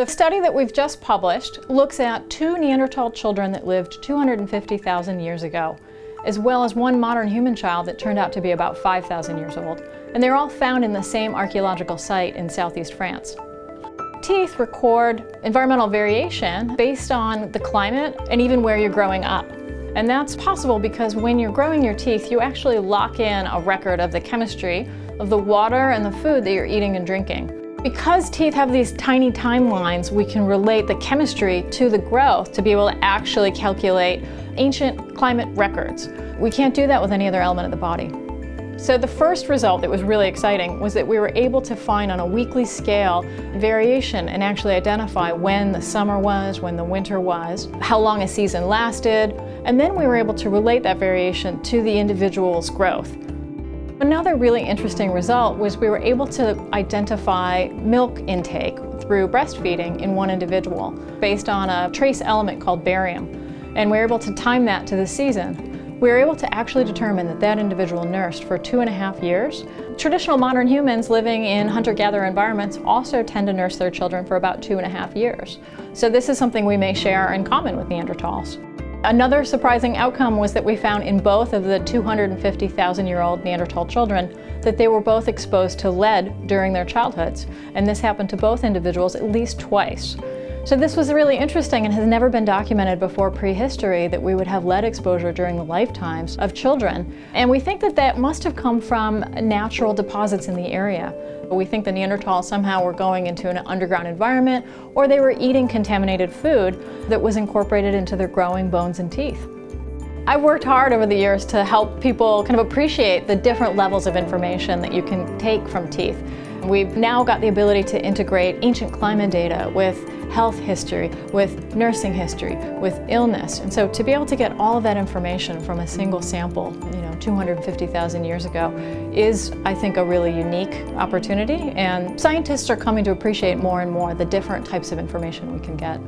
The study that we've just published looks at two Neanderthal children that lived 250,000 years ago, as well as one modern human child that turned out to be about 5,000 years old. And they're all found in the same archaeological site in southeast France. Teeth record environmental variation based on the climate and even where you're growing up. And that's possible because when you're growing your teeth, you actually lock in a record of the chemistry of the water and the food that you're eating and drinking. Because teeth have these tiny timelines, we can relate the chemistry to the growth to be able to actually calculate ancient climate records. We can't do that with any other element of the body. So the first result that was really exciting was that we were able to find on a weekly scale variation and actually identify when the summer was, when the winter was, how long a season lasted, and then we were able to relate that variation to the individual's growth. Another really interesting result was we were able to identify milk intake through breastfeeding in one individual based on a trace element called barium. And we were able to time that to the season. We were able to actually determine that that individual nursed for two and a half years. Traditional modern humans living in hunter-gatherer environments also tend to nurse their children for about two and a half years. So this is something we may share in common with Neanderthals. Another surprising outcome was that we found in both of the 250,000-year-old Neanderthal children that they were both exposed to lead during their childhoods, and this happened to both individuals at least twice. So this was really interesting and has never been documented before prehistory that we would have lead exposure during the lifetimes of children. And we think that that must have come from natural deposits in the area. We think the Neanderthals somehow were going into an underground environment or they were eating contaminated food that was incorporated into their growing bones and teeth. I've worked hard over the years to help people kind of appreciate the different levels of information that you can take from teeth. We've now got the ability to integrate ancient climate data with health history, with nursing history, with illness. And so to be able to get all of that information from a single sample, you know, 250,000 years ago, is, I think, a really unique opportunity. And scientists are coming to appreciate more and more the different types of information we can get.